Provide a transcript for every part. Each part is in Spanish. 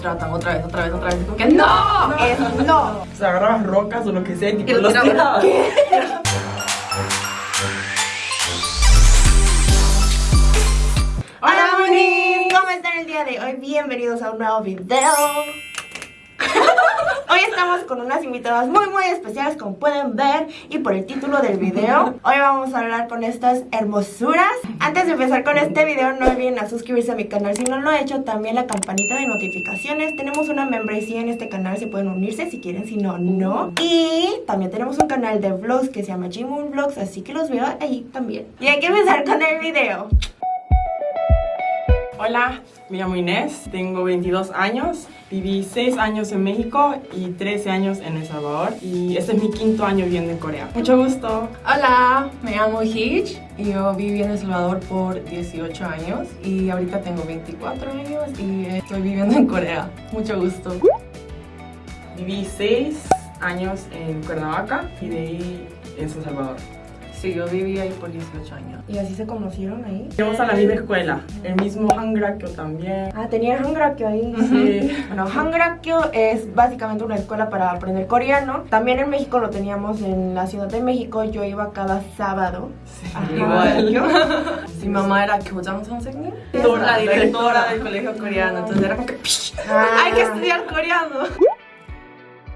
tratan otra vez, otra vez, otra vez. Como que no, no. O sea, agarrabas rocas o lo que sea y tipo, lo los tirabas. tirabas. Hola Monis, ¿cómo están el día de hoy? Bienvenidos a un nuevo video. Estamos con unas invitadas muy muy especiales como pueden ver y por el título del video. Hoy vamos a hablar con estas hermosuras. Antes de empezar con este video no olviden a suscribirse a mi canal si no lo he hecho También la campanita de notificaciones. Tenemos una membresía en este canal, si pueden unirse si quieren, si no, no. Y también tenemos un canal de vlogs que se llama G-Moon Vlogs Así que los veo ahí también. Y hay que empezar con el video Hola, me llamo Inés, tengo 22 años, viví 6 años en México y 13 años en El Salvador y este es mi quinto año viviendo en Corea. Mucho gusto. Hola, me llamo Hitch y yo viví en El Salvador por 18 años y ahorita tengo 24 años y estoy viviendo en Corea. Mucho gusto. Viví 6 años en Cuernavaca y de ahí en San Salvador. Sí, yo viví ahí por 18 años. ¿Y así se conocieron ahí? Íbamos a la misma escuela, el mismo Hangrakyo también. Ah, tenía Hangrakyo ahí. Sí. bueno, Hangrakyo es básicamente una escuela para aprender coreano. También en México lo teníamos en la Ciudad de México. Yo iba cada sábado. Sí, igual. Yo. Mi mamá era Kyojang pues, Sonsegni, la directora del colegio coreano. Entonces era como que... Ah. Hay que estudiar coreano.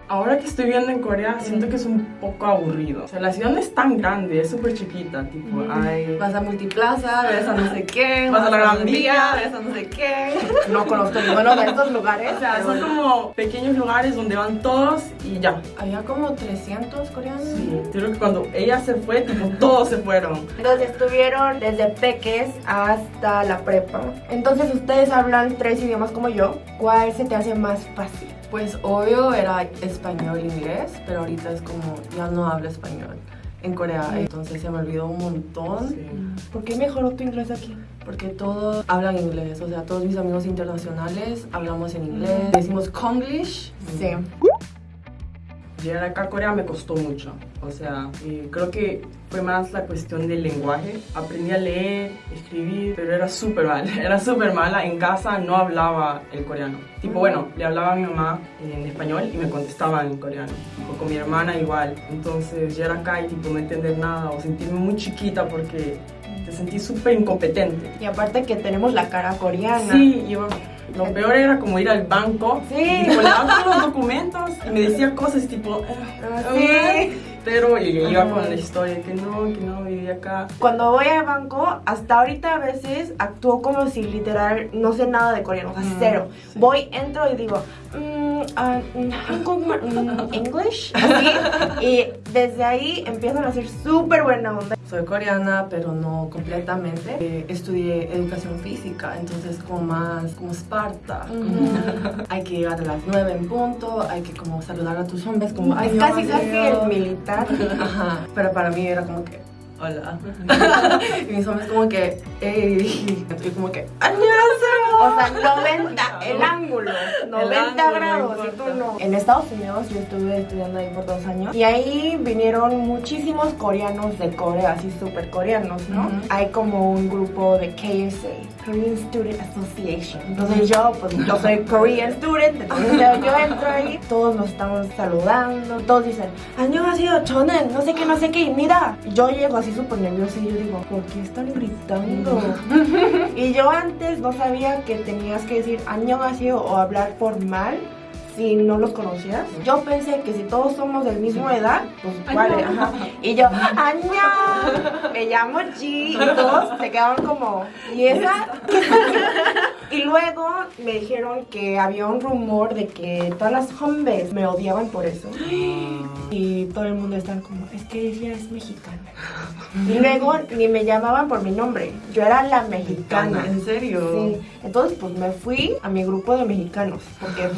Ahora que estoy viviendo en Corea, siento que es un poco aburrido. O sea, la ciudad no es tan grande, es súper chiquita. Tipo, hay... Vas a Multiplaza, ves a no sé qué, Vas a la Gran Vía, ves a no sé qué. No conozco ninguno de estos lugares. O sea, son como pequeños lugares donde van todos y ya. Había como 300 coreanos. Sí. Creo que cuando ella se fue, tipo, todos se fueron. Entonces estuvieron desde peques hasta la prepa. Entonces ustedes hablan tres idiomas como yo. ¿Cuál se te hace más fácil? Pues obvio era español e inglés, pero ahorita es como ya no hablo español en Corea, entonces se me olvidó un montón Sí. ¿Por qué mejoró tu inglés aquí? porque todos hablan inglés, o sea, todos mis amigos internacionales hablamos en inglés, decimos Konglish. Sí. Llegar acá a Corea me costó mucho. O sea, creo que fue más la cuestión del lenguaje. Aprendí a leer, escribir, pero era súper mal. Era súper mala. En casa no hablaba el coreano. Tipo, bueno, le hablaba a mi mamá en español y me contestaba en coreano. O con mi hermana igual. Entonces, llegar acá y tipo no entender nada o sentirme muy chiquita porque te sentí súper incompetente. Y aparte que tenemos la cara coreana. Sí, yo, lo peor era como ir al banco Sí. y los documentos me decía cosas tipo... Ah, "Ah, sí. Pero y iba con la historia que no, que no vivía acá. Cuando voy al banco, hasta ahorita a veces actúo como si literal no sé nada de coreano, o sea, cero. sí. Voy, entro y digo, Mm, ah, mm, mm, English, y desde ahí empiezan a ser súper buena onda. Soy coreana, pero no completamente. Eh, estudié educación física, entonces como más, como Esparta. Hay que llegar a las 9 en punto, hay que como saludar a tus hombres, como... Es casi casi el militar. Ajá, pero para mí era como que hola. y mis hombres como que, ey, yo como que, O sea, 90, el ángulo, 90 grados, y tú no. En Estados Unidos yo estuve estudiando ahí por dos años y ahí vinieron muchísimos coreanos de Corea, así súper coreanos, ¿no? Uh -huh. Hay como un grupo de KSA, Korean Student Association. Entonces yo, pues yo soy Korean student, entonces yo entro ahí, todos nos estamos saludando, todos dicen, año ha sido chonen, no sé qué, no sé qué, y mira, yo llego así puse súper nerviosa y yo digo, ¿por qué están gritando? y yo antes no sabía que tenías que decir año vacío o hablar formal si no los conocías. Yo pensé que si todos somos del mismo edad, pues vale, ajá. Y yo, ¡Año! Me llamo G. Y todos se quedaron como, ¿y esa? Y luego me dijeron que había un rumor de que todas las hombres me odiaban por eso. Y todo el mundo estaba como, es que ella es mexicana. Y luego ni me llamaban por mi nombre, yo era la mexicana. ¿En serio? Sí, entonces pues me fui a mi grupo de mexicanos, porque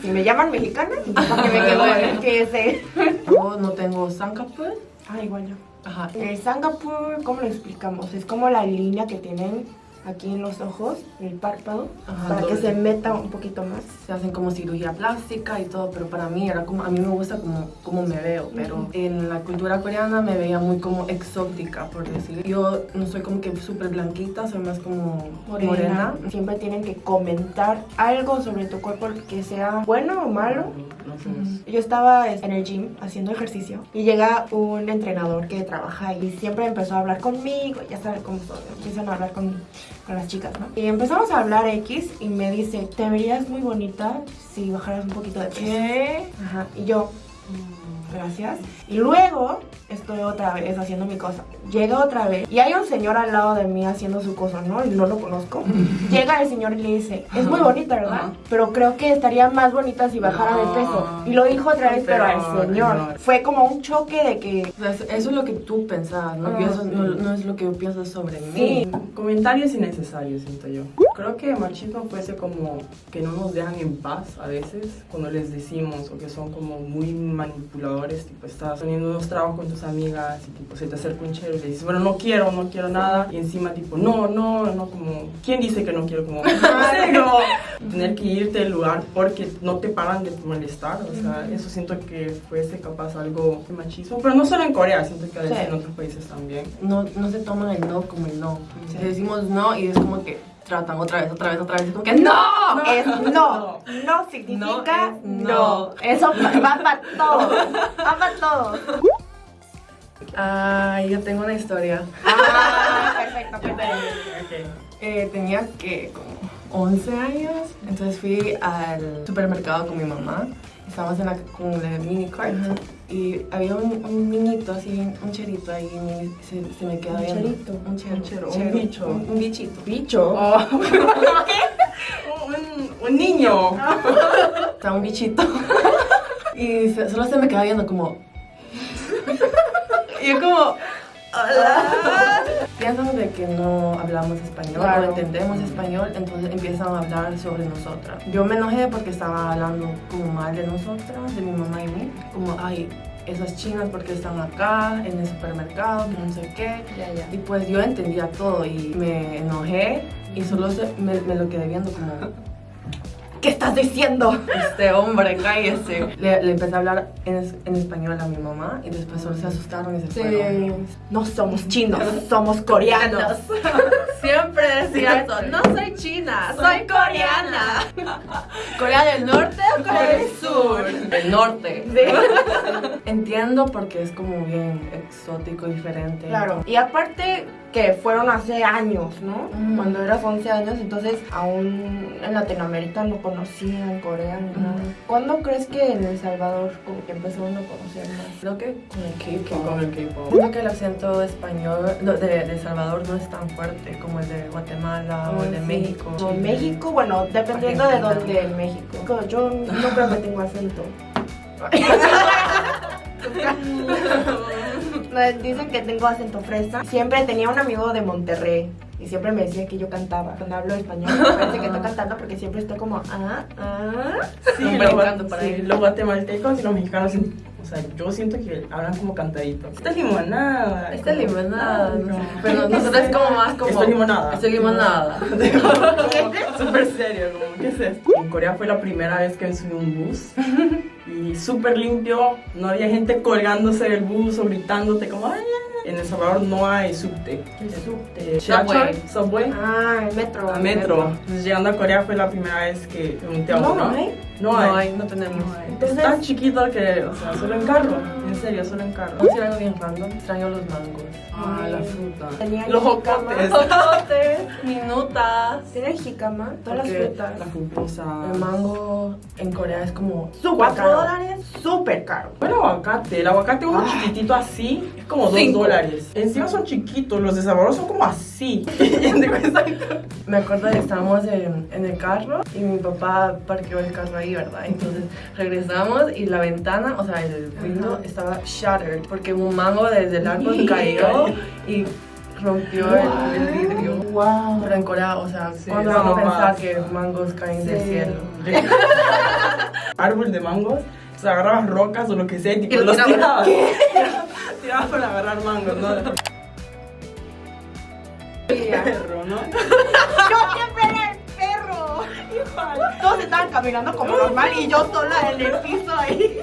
si me llaman mexicana, porque me quedo en el que ese. Yo no tengo Sankapur. Ah, igual yo. Ajá. El Singapur, ¿cómo lo explicamos? Es como la línea que tienen aquí en los ojos, en el párpado, Ajá, para que se meta un poquito más. se hacen como cirugía plástica y todo, pero para mí era como, a mí me gusta como, como me veo, pero en la cultura coreana me veía muy como exótica, por decir. Yo no soy como que súper blanquita, soy más como morena. Siempre tienen que comentar algo sobre tu cuerpo que sea bueno o malo. No sé. Yo estaba en el gym haciendo ejercicio y llega un entrenador que trabaja y siempre empezó a hablar conmigo, ya saben cómo son, empiezan a hablar con, con las chicas, ¿no? Y empezamos a hablar X y me dice, te verías muy bonita si bajaras un poquito de peso. ¿Qué? Ajá, y yo, "Mm, gracias. Y luego estoy otra vez haciendo mi cosa. Llega otra vez y hay un señor al lado de mí haciendo su cosa, ¿no? Y no lo conozco. Llega el señor y le dice, es muy bonita, ¿verdad? Pero creo que estaría más bonita si bajara de peso. Y lo dijo otra vez, pero al señor. no. Fue como un choque de que... O sea, eso es lo que tú pensabas, ¿no? Ah, eso no, no es lo que yo pienso sobre mí. Sí. Comentarios innecesarios, siento yo. Creo que machismo fuese como que no nos dejan en paz a veces cuando les decimos o que son como muy manipuladores, tipo estás teniendo unos trabajos con tus amigas y tipo se te acerca un chero y le dices, bueno, no quiero, no quiero nada y encima tipo, no, no, no, como, ¿quién dice que no quiero? Como, no tener que irte del lugar porque no te paran de molestar, o sea, eso siento que fuese capaz algo de machismo, pero no solo en Corea, siento que a veces Sí. en otros países también. No, no se toman el no como el no. Si decimos no y es como que tratan otra vez, otra vez, otra vez, es como que no. Es no. No significa No no. es no. Eso va para todo. Va para todo. Ay, yo tengo una historia. Ah, perfecto, perfecto. Eh, tenía que como 11 años, entonces fui al supermercado con mi mamá. Estábamos en la, con la mini cart y había un, un niñito así, un cherito ahí, y se, se me quedó Un viendo. cherito. Un chero, Un chero, un bicho. Un, un bichito. Bicho. Oh. un, un niño. O sea, un bichito. y se- solo se me quedaba viendo como... y yo como... Hola. Piensan de que no hablamos español, Claro. no entendemos español, entonces empiezan a hablar sobre nosotras. Yo me enojé porque estaba hablando como mal de nosotras, de mi mamá y mí. Como, ay, esas chinas porque están acá en el supermercado, que no sé qué. Y pues yo entendía todo y me enojé y solo se- me, me lo quedé viendo como, ¿Qué estás diciendo? este hombre, cállese. Le, le empecé a hablar en, es- en español a mi mamá y después solo se asustaron y se fueron. No somos chinos, somos coreanos. Siempre decía eso, no soy china, soy coreana. ¿Corea del Norte o Corea del Sur? Del Norte. Entiendo porque es como bien exótico, diferente. Claro. Y aparte que fueron hace años, ¿no? Ujú. Cuando eras 11 años, entonces aún en Latinoamérica no conocían Corea ni nada. ¿Cuándo crees que en El Salvador como que empezaron a conocer más? Creo que con el K-pop. el. Siento que el acento español no, de, de Salvador no es tan fuerte como el de Guatemala o el de Sí. México. O México, bueno, dependiendo de dónde en México. Yo no creo que tengo acento. Me Dicen que tengo acento fresa. Siempre tenía un amigo de Monterrey y siempre me decía que yo cantaba. Cuando hablo español, me parece que estoy cantando porque siempre estoy como, ah, ah. Sí, los guatemaltecos y los mexicanos, o sea, yo siento que hablan como cantaditos. Esta es limonada. Esta es como- limonada. No no. Pero nosotros es como más como. Esto es limonada. Esto es limonada. Súper serio, como, ¿qué es esto? En Corea fue la primera vez que me subí un bus y súper limpio, no había gente colgándose del bus o gritándote como ¡ay! ay, ay". En El Salvador no hay subte. El subte. Subway. Subway. Ah, el metro. A metro. Entonces llegando a Corea fue la primera vez que me monté a No, uno. no hay. No hay. No hay, no tenemos. No hay. Entonces- es tan chiquito que, o sea, solo en carro. En serio, solo en carro. Vamos a decir algo bien random. Extraño los mangos. Ah, la fruta. Tenía Los jocotes. Jocotes, minutas. ¿Tienes jícama? Todas las frutas. La pupusa. El mango en Corea es como cuatro caro. dólares. Súper caro. El aguacate, el aguacate uno Ah. chiquitito así es como 2 Cinco. dólares. Encima son chiquitos, los de sabor son como así. Me acuerdo que estábamos en, en el carro y mi papá parqueó el carro ahí, ¿verdad? Entonces regresamos y la ventana, o sea, el window estaba shattered porque un mango desde el árbol cayó y rompió el, el vidrio. Wow. Corea, o sea, Sí, ¿cuándo eso vamos a no pensar que mangos caen del Sí. cielo? Árbol de mangos, agarraban rocas o lo que sea y tipo, los tirabas. Tirabas para agarrar mangos, ¿no? perro, ¿no? Igual. Todos estaban caminando como normal y yo sola en el piso ahí.